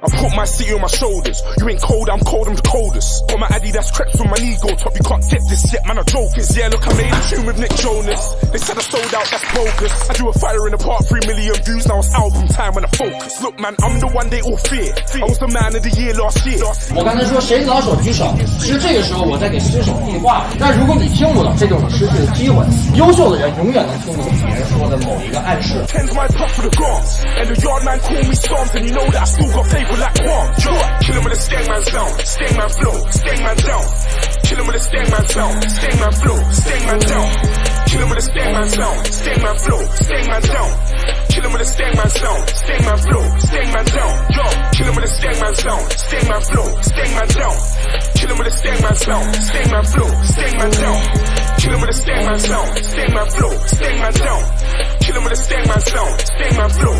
I put my city on my shoulders. You ain't cold, I'm cold, I'm the coldest. Got my addy that's crept from my ego top. You can't get this yet, man, I'm jokers. Yeah, look, I made a tune with Nick Jonas. They said I sold out, that's bogus. I do a fire in the park, three million views, now it's album time when I focus. Look, man, I'm the one they all fear. I was the man of the year last year. 我刚才说谁老手举手，其实这个时候我在给失手递话。但如果你听不懂，这就是失去的机会。优秀的人永远能听懂别人说的某一个暗示。 Paper like Quan. Kill him with a sting man sound, sting man flow, sting man down. Kill him with a sting man sound, sting man flow, sting man down. Kill him with a sting man sound, sting man flow, sting man down. Kill him with a sting man sound, sting man flow, sting man down. Yo, kill him with a sting man sound, sting man flow, sting man down. Kill him with a sting man sound, sting man flow, sting man down. Kill him with a sting man sound, sting man flow, sting man down. Kill him with a sting man sound, sting man flow.